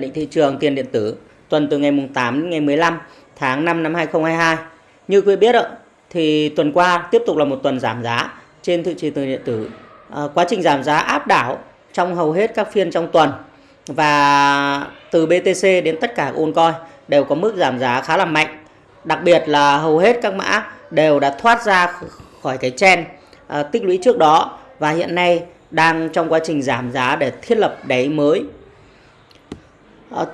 định thị trường tiền điện tử tuần từ ngày mùng 8 đến ngày 15 tháng 5 năm 2022. Như quý biết ạ, thì tuần qua tiếp tục là một tuần giảm giá trên thị trường tiền điện tử. À, quá trình giảm giá áp đảo trong hầu hết các phiên trong tuần và từ BTC đến tất cả ôn coi đều có mức giảm giá khá là mạnh. Đặc biệt là hầu hết các mã đều đã thoát ra khỏi cái trend à, tích lũy trước đó và hiện nay đang trong quá trình giảm giá để thiết lập đáy mới Ờ,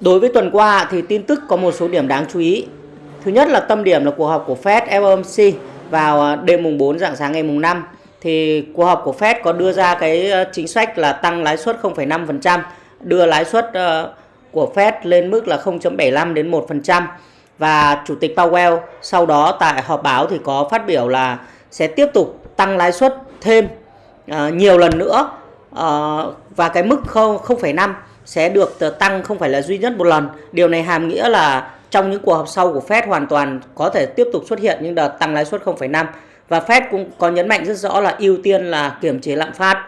đối với tuần qua thì tin tức có một số điểm đáng chú ý. Thứ nhất là tâm điểm là cuộc họp của Fed FOMC vào ờ, đêm mùng 4 dạng sáng ngày mùng 5 thì cuộc họp của Fed có đưa ra cái ờ, chính sách là tăng lãi suất 0,5%, đưa lãi suất của Fed lên mức là 0.75 đến 1% và chủ tịch Powell sau đó tại họp báo thì có phát biểu là sẽ tiếp tục tăng lãi suất thêm nhiều lần nữa và cái mức 0,5 sẽ được tăng không phải là duy nhất một lần. Điều này hàm nghĩa là trong những cuộc họp sau của Fed hoàn toàn có thể tiếp tục xuất hiện những đợt tăng lãi suất 0,5 và Fed cũng có nhấn mạnh rất rõ là ưu tiên là kiểm chế lạm phát.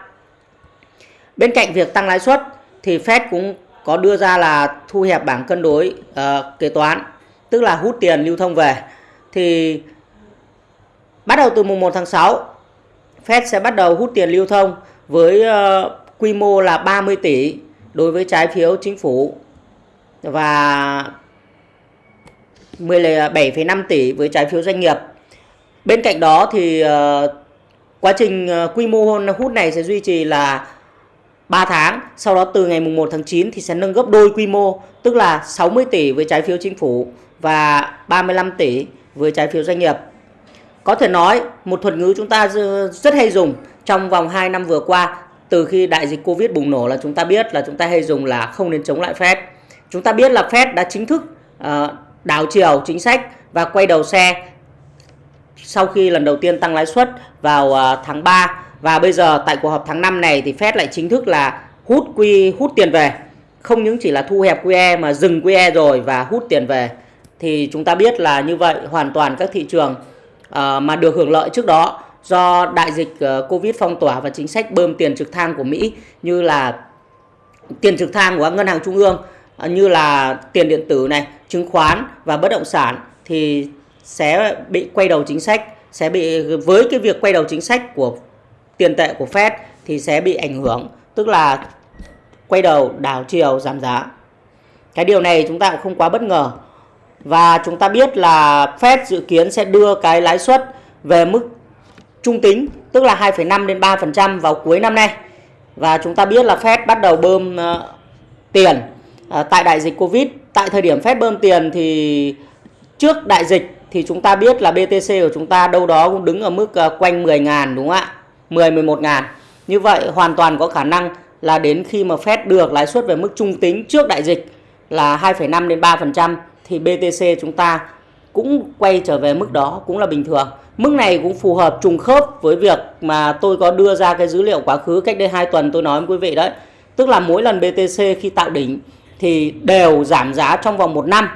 Bên cạnh việc tăng lãi suất thì Fed cũng có đưa ra là thu hẹp bảng cân đối uh, kế toán, tức là hút tiền lưu thông về. Thì bắt đầu từ mùng 1 tháng 6, Fed sẽ bắt đầu hút tiền lưu thông với uh, quy mô là 30 tỷ đối với trái phiếu chính phủ và 17,5 tỷ với trái phiếu doanh nghiệp. Bên cạnh đó thì ờ, quá trình ờ, quy mô hút này sẽ duy trì là 3 tháng, sau đó từ ngày mùng 1 tháng 9 thì sẽ nâng gấp đôi quy mô, tức là 60 tỷ với trái phiếu chính phủ và 35 tỷ với trái phiếu doanh nghiệp. Có thể nói một thuật ngữ chúng ta rất hay dùng trong vòng 2 năm vừa qua từ khi đại dịch Covid bùng nổ là chúng ta biết là chúng ta hay dùng là không nên chống lại Fed. Chúng ta biết là Fed đã chính thức uh, đảo chiều chính sách và quay đầu xe sau khi lần đầu tiên tăng lãi suất vào uh, tháng 3 và bây giờ tại cuộc họp tháng 5 này thì Fed lại chính thức là hút quy hút tiền về. Không những chỉ là thu hẹp QE mà dừng QE rồi và hút tiền về. Thì chúng ta biết là như vậy hoàn toàn các thị trường uh, mà được hưởng lợi trước đó do đại dịch ờ, Covid phong tỏa và chính sách bơm tiền trực thăng của Mỹ như là tiền trực thăng của các ngân hàng trung ương ờ, như là tiền điện tử này, chứng khoán và bất động sản thì sẽ bị quay đầu chính sách, sẽ bị với cái việc quay đầu chính sách của tiền tệ của Fed thì sẽ bị ảnh hưởng, tức là quay đầu đảo chiều giảm giá. Cái điều này chúng ta cũng không quá bất ngờ. Và chúng ta biết là Fed dự kiến sẽ đưa cái lãi suất về mức trung tính tức là 2,5 đến 3% vào cuối năm nay. Và chúng ta biết là Fed bắt đầu bơm uh, tiền uh, tại đại dịch Covid. Tại thời điểm Fed bơm tiền thì trước đại dịch thì chúng ta biết là BTC của chúng ta đâu đó cũng đứng ở mức uh, quanh 10 ngàn đúng không ạ? 10 11 ngàn. Như vậy hoàn toàn có khả năng là đến khi mà Fed được lãi suất về mức trung tính trước đại dịch là 2,5 đến 3% thì BTC chúng ta cũng quay trở về mức đó cũng là bình thường. Mức này cũng phù hợp trùng khớp với việc mà tôi có đưa ra cái dữ liệu quá khứ cách đây 2 tuần tôi nói với quý vị đấy. Tức là mỗi lần BTC khi tạo đỉnh thì đều giảm giá trong vòng 1 năm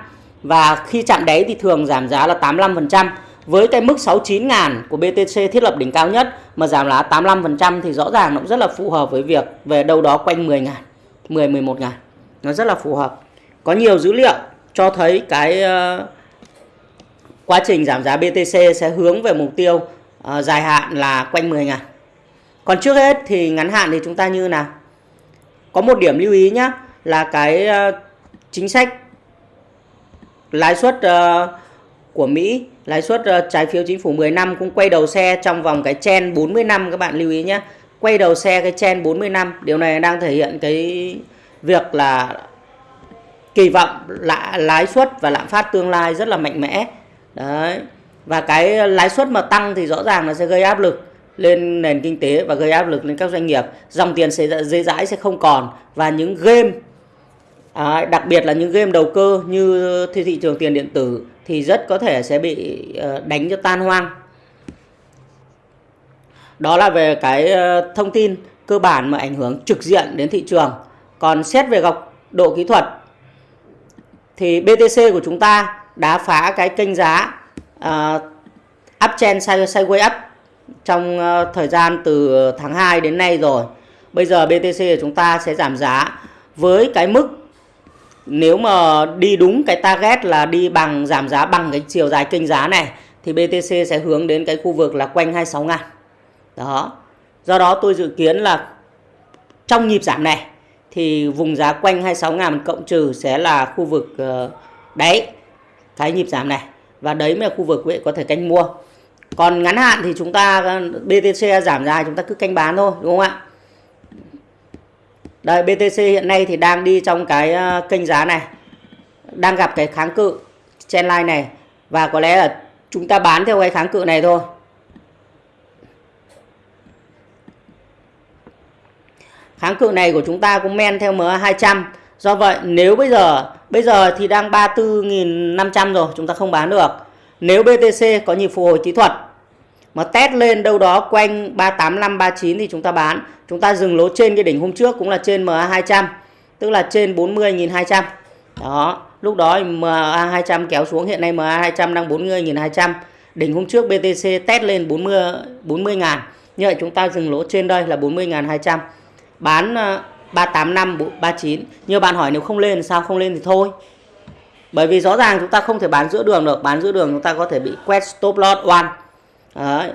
và khi chạm đáy thì thường giảm giá là 85%. Với cái mức 69 ngàn của BTC thiết lập đỉnh cao nhất mà giảm là 85% thì rõ ràng nó cũng rất là phù hợp với việc về đâu đó quanh 10 ngàn, 10 11 ngàn. Nó rất là phù hợp. Có nhiều dữ liệu cho thấy cái uh, quá trình giảm giá BTC sẽ hướng về mục tiêu uh, dài hạn là quanh 10 ngàn. Còn trước hết thì ngắn hạn thì chúng ta như nào? Có một điểm lưu ý nhé là cái uh, chính sách lãi suất uh, của Mỹ, lãi suất uh, trái phiếu chính phủ 10 năm cũng quay đầu xe trong vòng cái chen 40 năm các bạn lưu ý nhé. Quay đầu xe cái chen 40 năm, điều này đang thể hiện cái việc là kỳ vọng lãi suất và lạm phát tương lai rất là mạnh mẽ đấy. Và cái lãi suất mà tăng thì rõ ràng nó sẽ gây áp lực lên nền kinh tế và gây áp lực lên các doanh nghiệp. Dòng tiền sẽ dễ dãi sẽ không còn. Và những game à, đặc biệt là những game đầu cơ như thị trường tiền điện tử thì rất có thể sẽ bị ờ, đánh cho tan hoang. Đó là về cái ờ, thông tin cơ bản mà ảnh hưởng trực diện đến thị trường. Còn xét về góc độ kỹ thuật thì BTC của chúng ta đã phá cái kênh giá ờ, uh, uptrend sideways up trong uh, thời gian từ tháng 2 đến nay rồi. Bây giờ BTC của chúng ta sẽ giảm giá với cái mức nếu mà đi đúng cái target là đi bằng giảm giá bằng cái chiều dài kênh giá này thì BTC sẽ hướng đến cái khu vực là quanh 26 ngàn. Đó. Do đó tôi dự kiến là trong nhịp giảm này thì vùng giá quanh 26 ngàn cộng trừ sẽ là khu vực ờ, uh, đáy cái nhịp giảm này và đấy mới là khu vực có thể canh mua. Còn ngắn hạn thì chúng ta BTC giảm dài chúng ta cứ canh bán thôi, đúng không ạ? Đây BTC hiện nay thì đang đi trong cái ờ, kênh giá này. Đang gặp cái kháng cự trendline này và có lẽ là chúng ta bán theo cái kháng cự này thôi. Kháng cự này của chúng ta cũng men theo MA200. Do vậy, nếu bây giờ bây giờ thì đang 34.500 rồi, chúng ta không bán được. Nếu BTC có nhịp phục hồi kỹ thuật mà test lên đâu đó quanh 385 39 thì chúng ta bán. Chúng ta dừng lỗ trên cái đỉnh hôm trước cũng là trên MA200, tức là trên 40.200. Đó, lúc đó MA200 kéo xuống hiện nay MA200 đang 40.200. Đỉnh hôm trước BTC test lên 40 40 ngàn. Như vậy chúng ta dừng lỗ trên đây là 40.200. Bán ờ, 385 39. Nhiều bạn hỏi nếu không lên sao không lên thì thôi. Bởi vì rõ ràng chúng ta không thể bán giữa đường được, bán giữa đường chúng ta có thể bị quét stop loss one Đấy.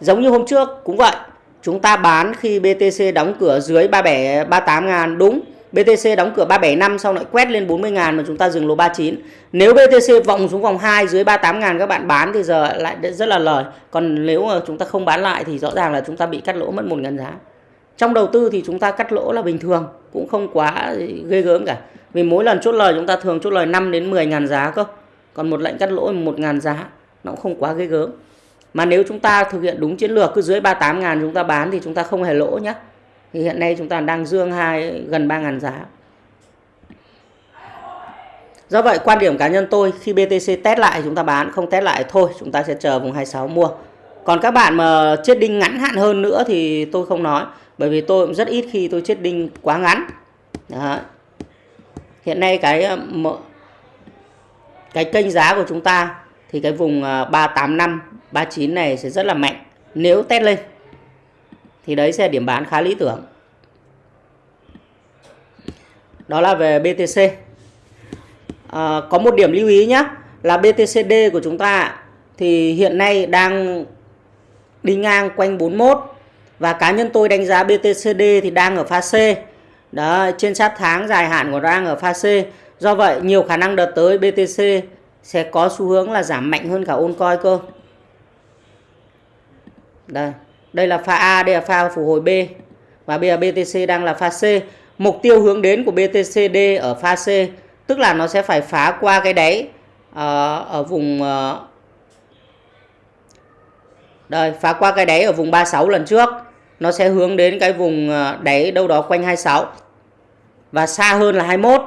Giống như hôm trước cũng vậy. Chúng ta bán khi BTC đóng cửa dưới 37 38 ngàn đúng. BTC đóng cửa 375 sau lại quét lên 40 ngàn mà chúng ta dừng lỗ 39. Nếu BTC vòng xuống vòng 2 dưới 38 ngàn các bạn bán thì giờ lại rất là lời. Còn nếu mà chúng ta không bán lại thì rõ ràng là chúng ta bị cắt lỗ mất 1 ngàn giá. Trong đầu tư thì chúng ta cắt lỗ là bình thường, cũng không quá ghê gớm cả. Vì mỗi lần chốt lời chúng ta thường chốt lời 5 đến 10 ngàn giá cơ. Còn một lệnh cắt lỗ 1 ngàn giá nó cũng không quá ghê gớm. Mà nếu chúng ta thực hiện đúng chiến lược cứ dưới 38 ngàn chúng ta bán thì chúng ta không hề lỗ nhé. Thì hiện nay chúng ta đang dương hai gần 3 ngàn giá. Do vậy quan điểm cá nhân tôi khi BTC test lại chúng ta bán, không test lại thôi chúng ta sẽ chờ vùng 26 mua. Còn các bạn mà chết đinh ngắn hạn hơn nữa thì tôi không nói. Bởi vì tôi cũng rất ít khi tôi chết đinh quá ngắn. Đó. Hiện nay cái ờ, cái kênh giá của chúng ta thì cái vùng ờ, 385 39 này sẽ rất là mạnh nếu test lên thì đấy sẽ điểm bán khá lý tưởng đó là về BTC à, ờ, có một điểm lưu ý nhé là BTCD của chúng ta thì hiện nay đang đi ngang quanh 41 và cá nhân tôi đánh giá BTCD thì đang ở pha C. Đó trên sát tháng dài hạn của đang ở pha C. Do vậy nhiều khả năng đợt tới BTC sẽ có xu hướng là giảm mạnh hơn cả ôn coi cơ. Đây đây là pha A đây là pha phục hồi B. Và bây giờ BTC đang là pha C. Mục tiêu hướng đến của BTCD ở pha C tức là nó sẽ phải phá qua cái đáy uh, ở vùng uh, đây phá qua cái đáy ở vùng 36 lần trước nó sẽ hướng đến cái vùng ờ, đáy đâu đó quanh 26 và xa hơn là 21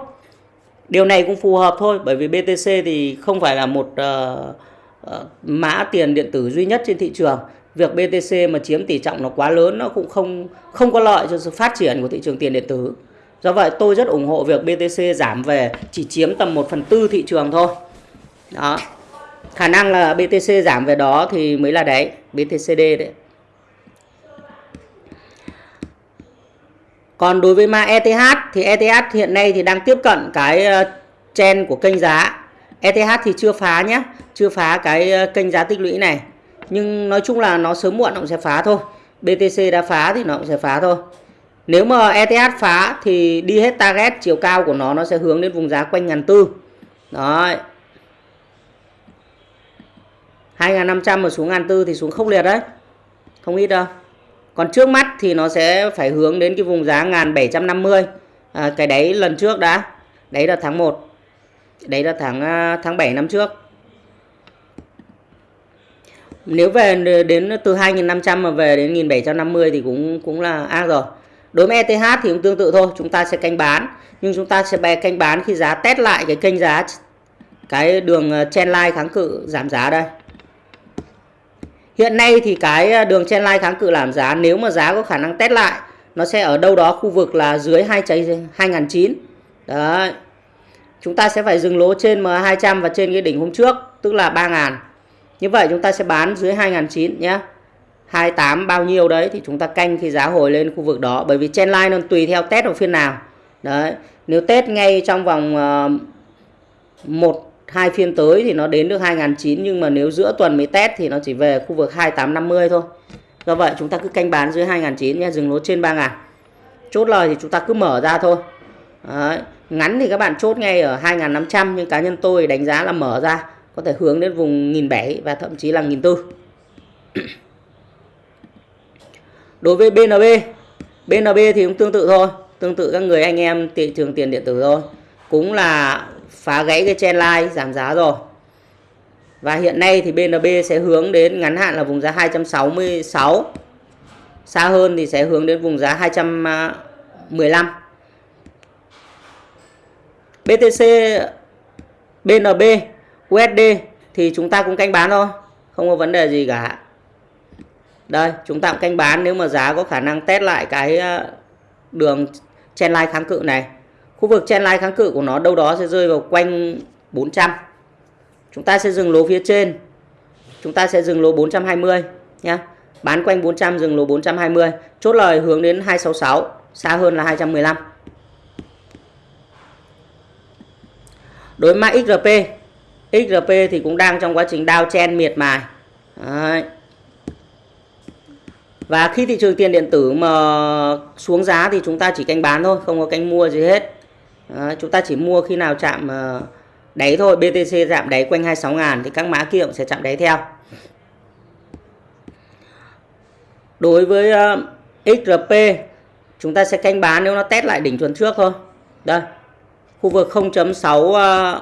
điều này cũng phù hợp thôi bởi vì BTC thì không phải là một uh, uh, mã tiền điện tử duy nhất trên thị trường việc BTC mà chiếm tỷ trọng nó quá lớn nó cũng không không có lợi cho sự phát triển của thị trường tiền điện tử. Do vậy tôi rất ủng hộ việc BTC giảm về chỉ chiếm tầm 1 phần tư thị trường thôi. Đó. Khả năng là BTC giảm về đó thì mới là đấy, BTCD đấy. Còn đối với mã ETH thì ETH hiện nay thì đang tiếp cận cái ờ, trend của kênh giá. ETH thì chưa phá nhé, chưa phá cái ờ, kênh giá tích lũy này. Nhưng nói chung là nó sớm muộn nó cũng sẽ phá thôi. BTC đã phá thì nó cũng sẽ phá thôi. Nếu mà ETH phá thì đi hết target chiều cao của nó nó sẽ hướng đến vùng giá quanh ngàn tư. Đấy. 2.500 mà xuống 1.400 thì xuống không liệt đấy. Không ít đâu. Còn trước mắt thì nó sẽ phải hướng đến cái vùng giá 1.750 à, cái đấy lần trước đã. Đấy là tháng 1 đấy là tháng à, tháng 7 năm trước. Nếu về đến từ 2.500 mà về đến 1.750 thì cũng cũng là ác rồi. Đối với ETH thì cũng tương tự thôi. Chúng ta sẽ canh bán. Nhưng chúng ta sẽ bè canh bán khi giá test lại cái kênh giá cái đường à, trendline kháng cự giảm giá đây hiện nay thì cái à, đường trendline kháng cự làm giá nếu mà giá có khả năng test lại nó sẽ ở đâu đó khu vực là dưới 2 2009 đấy chúng ta sẽ phải dừng lỗ trên M200 và trên cái đỉnh hôm trước tức là 3000 như vậy chúng ta sẽ bán dưới 2009 nhé. 28 bao nhiêu đấy thì chúng ta canh khi giá hồi lên khu vực đó bởi vì trendline nó tùy theo test ở phiên nào. đấy nếu test ngay trong vòng uh, một hai phiên tới thì nó đến được 2009 nhưng mà nếu giữa tuần mới test thì nó chỉ về khu vực 2850 thôi. Do vậy chúng ta cứ canh bán dưới 2009 nhé, dừng lỗ trên 3000 chốt lời thì chúng ta cứ mở ra thôi. Đấy. ngắn thì các bạn chốt ngay ở 2500 nhưng cá nhân tôi đánh giá là mở ra, có thể hướng đến vùng 1007 và thậm chí là 1004 đối với BNB BNB thì cũng tương tự thôi, tương tự các người anh em thị trường tiền điện tử thôi. Cũng là phá gãy cái chen line, giảm giá rồi. Và hiện nay thì BNB sẽ hướng đến ngắn hạn là vùng giá 266 xa hơn thì sẽ hướng đến vùng giá 215 BTC BNB USD thì chúng ta cũng canh bán thôi, không có vấn đề gì cả. Đây, chúng ta cũng canh bán nếu mà giá có khả năng test lại cái ờ, đường trendline kháng cự này khu vực trendline kháng cự của nó đâu đó sẽ rơi vào quanh 400 chúng ta sẽ dừng lỗ phía trên. Chúng ta sẽ dừng lỗ 420 nhé bán quanh 400 dừng lỗ 420 chốt lời hướng đến 266 xa hơn là 215 đối mã XRP XRP thì cũng đang trong quá trình đao chen miệt mài. Đấy. Và khi thị trường tiền điện tử mà xuống giá thì chúng ta chỉ canh bán thôi, không có canh mua gì hết. Đấy, chúng ta chỉ mua khi nào chạm ờ, đáy thôi, BTC chạm đáy quanh 26 ngàn thì các mã kia cũng sẽ chạm đáy theo. Đối với ờ, uh, XRP chúng ta sẽ canh bán nếu nó test lại đỉnh tuần trước thôi. Đây. Khu vực 0.66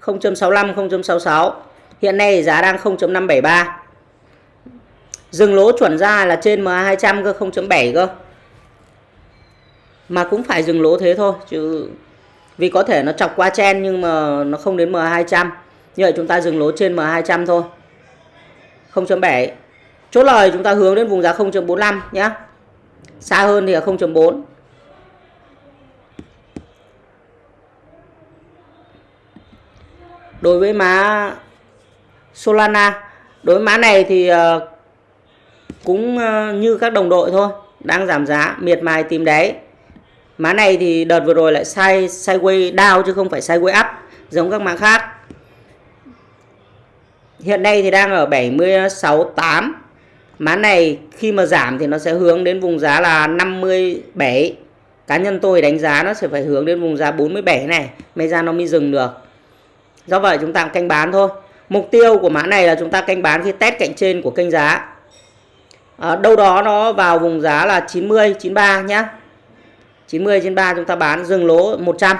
0.65 0.66 hiện nay giá đang 0.573 dừng lỗ chuẩn ra là trên MA200 cơ 0.7 cơ. Mà cũng phải dừng lỗ thế thôi, chứ vì có thể nó chọc qua chen nhưng mà nó không đến MA200 như vậy chúng ta dừng lỗ trên MA200 thôi. 0.7 chốt lời chúng ta hướng đến vùng giá 0.45 nhé xa hơn thì là 0.4 đối với má Solana, đối với má này thì ờ, cũng ờ, như các đồng đội thôi, đang giảm giá, miệt mài tìm đáy má này thì đợt vừa rồi lại sai sideways down chứ không phải sideways up, giống các mã khác. Hiện nay thì đang ở 76.8 má này khi mà giảm thì nó sẽ hướng đến vùng giá là 57 cá nhân tôi đánh giá nó sẽ phải hướng đến vùng giá 47 này mới ra nó mới dừng được. Do vậy chúng ta canh bán thôi. Mục tiêu của mã này là chúng ta canh bán khi test cạnh trên của kênh giá à, đâu đó nó vào vùng giá là 90 93 nhá. 90 93 chúng ta bán dừng lỗ 100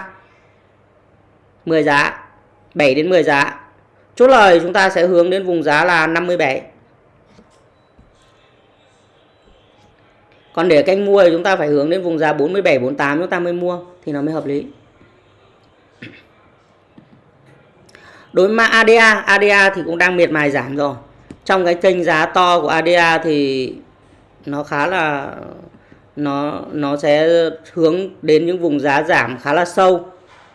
10 giá 7 đến 10 giá. Chốt lời chúng ta sẽ hướng đến vùng giá là 57 còn để canh mua thì chúng ta phải hướng đến vùng giá 47 48 chúng ta mới mua thì nó mới hợp lý. Đối với ADA ADA thì cũng đang miệt mài giảm rồi trong cái kênh giá to của ADA thì nó khá là nó nó sẽ hướng đến những vùng giá giảm khá là sâu.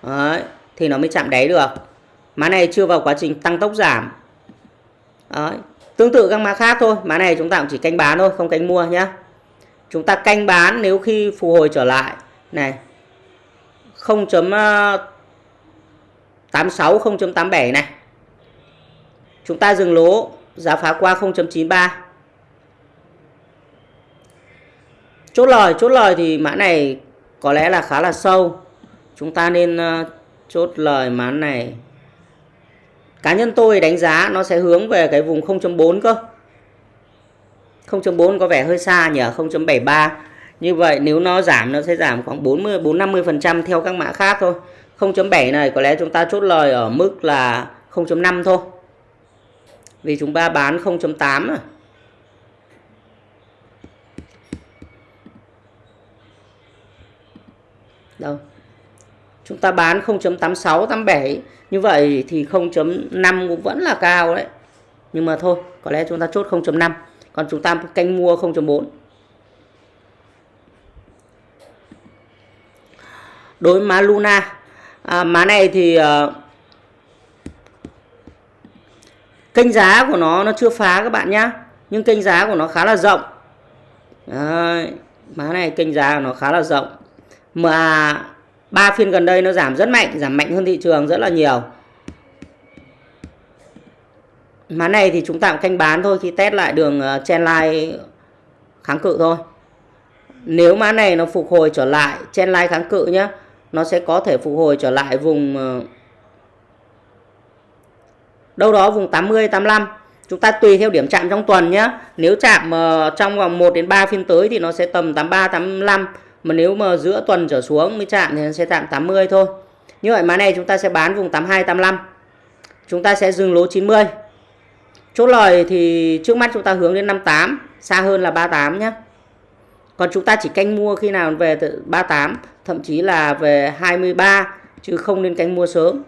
Đấy, thì nó mới chạm đáy được. Má này chưa vào quá trình tăng tốc giảm. Đấy. tương tự các mã khác thôi. Má này chúng ta cũng chỉ canh bán thôi không canh mua nhé chúng ta canh bán nếu khi phục hồi trở lại. Này 0. 86 0.87 này. Chúng ta dừng lỗ giá phá qua 0.93 chốt lời chốt lời thì mã này có lẽ là khá là sâu. Chúng ta nên ờ, chốt lời mã này. Cá nhân tôi đánh giá nó sẽ hướng về cái vùng 0.4 cơ. 0.4 có vẻ hơi xa nhỉ 0.73 như vậy nếu nó giảm, nó sẽ giảm khoảng 40 4 50 phần trăm theo các mã khác thôi. 0.7 này có lẽ chúng ta chốt lời ở mức là 0.5 thôi. Vì chúng ta bán 0.8 à. Đâu? Chúng ta bán 0.86 87 như vậy thì 0.5 cũng vẫn là cao đấy. Nhưng mà thôi, có lẽ chúng ta chốt 0.5, còn chúng ta canh mua 0.4. Đối với má Luna à, má này thì uh, kênh giá của nó nó chưa phá các bạn nhá. Nhưng kênh giá của nó khá là rộng. Đấy, má này kênh giá của nó khá là rộng. Mà ba phiên gần đây nó giảm rất mạnh giảm mạnh hơn thị trường rất là nhiều. Má này thì chúng ta canh bán thôi khi test lại đường ờ, trendline kháng cự thôi. Nếu má này nó phục hồi trở lại trendline kháng cự nhé nó sẽ có thể phục hồi trở lại vùng ờ, đâu đó vùng 80 85 chúng ta tùy theo điểm chạm trong tuần nhé nếu chạm uh, trong vòng 1 đến 3 phiên tới thì nó sẽ tầm 83 85 mà nếu mà giữa tuần trở xuống mới chạm thì nó sẽ chạm 80 thôi. Như vậy mã này chúng ta sẽ bán vùng 82 85 chúng ta sẽ dừng lỗ 90 chốt lời thì trước mắt chúng ta hướng đến 58 xa hơn là 38 nhé còn chúng ta chỉ canh mua khi nào về 38 thậm chí là về 23 chứ không nên canh mua sớm.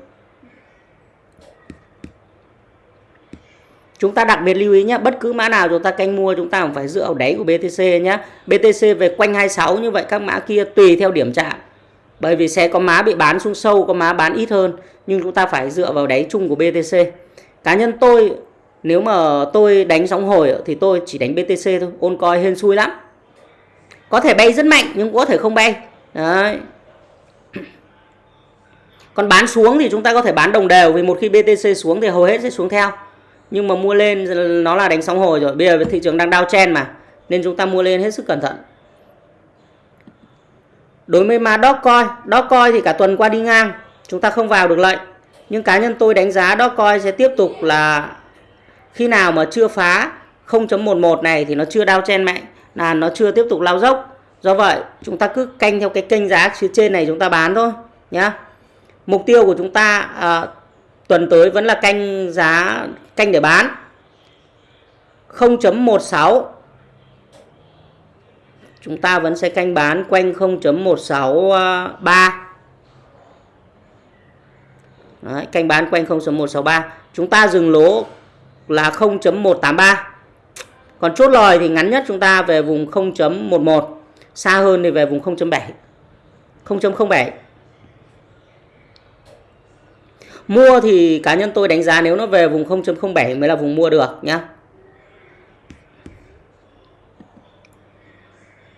Chúng ta đặc biệt lưu ý nhé, bất cứ mã nào chúng ta canh mua chúng ta cũng phải dựa vào đáy của BTC nhé. BTC về quanh 26 như vậy các mã kia tùy theo điểm chạm. Bởi vì sẽ có má bị bán xuống sâu, có má bán ít hơn. Nhưng chúng ta phải dựa vào đáy chung của BTC. Cá nhân tôi, nếu mà tôi đánh sóng hồi thì tôi chỉ đánh BTC thôi. Ôn coi hên xui lắm. Có thể bay rất mạnh nhưng có thể không bay. Đấy. Còn bán xuống thì chúng ta có thể bán đồng đều vì một khi BTC xuống thì hầu hết sẽ xuống theo nhưng mà mua lên nó là đánh sóng hồi rồi bây giờ thị trường đang đau chen mà nên chúng ta mua lên hết sức cẩn thận. Đối với mã Dogecoin Dogecoin thì cả tuần qua đi ngang chúng ta không vào được lệnh nhưng cá nhân tôi đánh giá Dogecoin sẽ tiếp tục là khi nào mà chưa phá 0.11 này thì nó chưa đau chen mạnh là nó chưa tiếp tục lao dốc. Do vậy chúng ta cứ canh theo cái kênh giá phía trên này chúng ta bán thôi nhá. Mục tiêu của chúng ta à, tuần tới vẫn là canh giá canh để bán. 0.16 chúng ta vẫn sẽ canh bán quanh 0.163 Đấy, canh bán quanh 0.163 chúng ta dừng lỗ là 0.183 còn chốt lời thì ngắn nhất chúng ta về vùng 0.11 xa hơn thì về vùng 0.7 0.07 Mua thì cá nhân tôi đánh giá nếu nó về vùng 0.07 mới là vùng mua được nhá.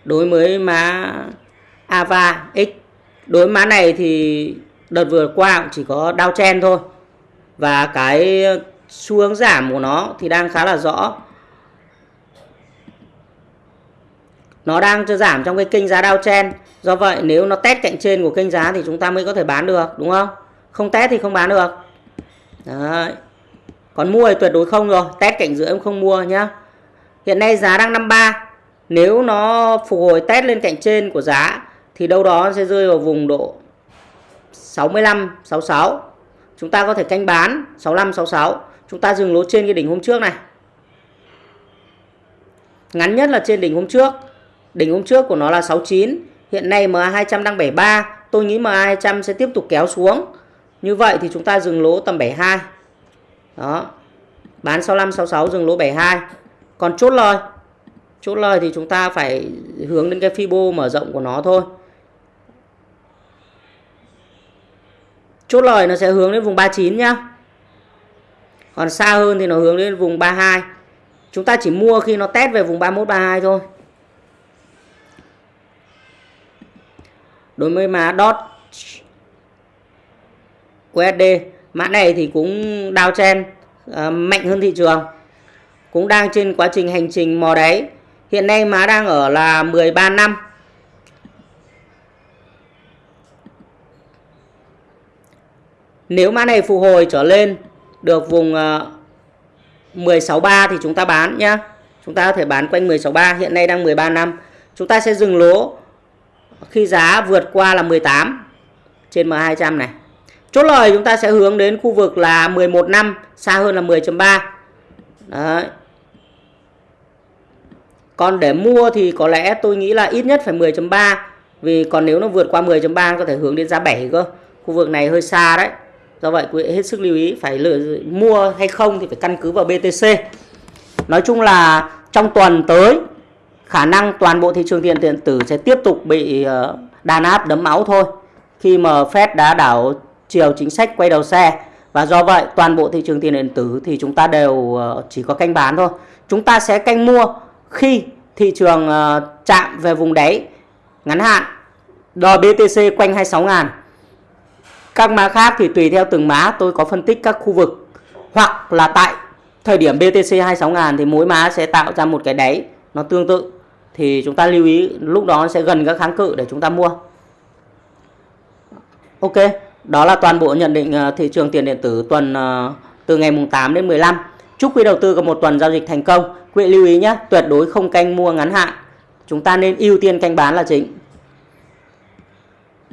Đối với má Ava X, Đối với má này thì đợt vừa qua cũng chỉ có đau chen thôi Và cái xu hướng giảm của nó thì đang khá là rõ Nó đang cho giảm trong cái kênh giá đau chen Do vậy nếu nó test cạnh trên của kênh giá thì chúng ta mới có thể bán được, đúng không? Không test thì không bán được. Đấy. còn mua thì tuyệt đối không rồi. Test cảnh giữa em không mua nhá. Hiện nay giá đang 53 nếu nó phục hồi test lên cạnh trên của giá, thì đâu đó sẽ rơi vào vùng độ 65 66 chúng ta có thể canh bán 65 66 chúng ta dừng lỗ trên cái đỉnh hôm trước này. Ngắn nhất là trên đỉnh hôm trước. Đỉnh hôm trước của nó là 69 hiện nay MA200 đang 73 tôi nghĩ MA200 sẽ tiếp tục kéo xuống như vậy thì chúng ta dừng lỗ tầm 72. Đó. Bán 65 66 dừng lỗ 72. Còn chốt lời. Chốt lời thì chúng ta phải hướng đến cái Fibo mở rộng của nó thôi. Chốt lời nó sẽ hướng đến vùng 39 nhá. Còn xa hơn thì nó hướng đến vùng 32. Chúng ta chỉ mua khi nó test về vùng 31 32 thôi. Đối với má DOT USD mã này thì cũng đao chen uh, mạnh hơn thị trường. Cũng đang trên quá trình hành trình mò đáy. Hiện nay má đang ở là 13 năm. Nếu mã này phục hồi trở lên được vùng ờ, uh, 16.3 thì chúng ta bán nhá. Chúng ta có thể bán quanh 16.3 hiện nay đang 13 năm. Chúng ta sẽ dừng lỗ khi giá vượt qua là 18 trên M200 này. Chốt lời chúng ta sẽ hướng đến khu vực là 11 năm, xa hơn là 10.3. Đấy. Còn để mua thì có lẽ tôi nghĩ là ít nhất phải 10.3 vì còn nếu nó vượt qua 10.3 có thể hướng đến giá 7 cơ. Khu vực này hơi xa đấy. Do vậy quý vị hết sức lưu ý phải lựa mua hay không thì phải căn cứ vào BTC. Nói chung là trong tuần tới khả năng toàn bộ thị trường tiền điện tử sẽ tiếp tục bị ờ, đàn áp đấm máu thôi. Khi mà Fed đã đảo chiều chính sách quay đầu xe. Và do vậy, toàn bộ thị trường tiền điện tử thì chúng ta đều ờ, chỉ có canh bán thôi. Chúng ta sẽ canh mua khi thị trường ờ, chạm về vùng đáy ngắn hạn. Đo BTC quanh 26 ngàn. Các mã khác thì tùy theo từng mã, tôi có phân tích các khu vực. Hoặc là tại thời điểm BTC 26 ngàn thì mỗi mã sẽ tạo ra một cái đáy nó tương tự. Thì chúng ta lưu ý, lúc đó sẽ gần các kháng cự để chúng ta mua. Ok đó là toàn bộ nhận định ờ, thị trường tiền điện tử tuần ờ, từ ngày mùng 8 đến 15 chúc quý đầu tư có một tuần giao dịch thành công. Quý lưu ý nhé, tuyệt đối không canh mua ngắn hạn. Chúng ta nên ưu tiên canh bán là chính.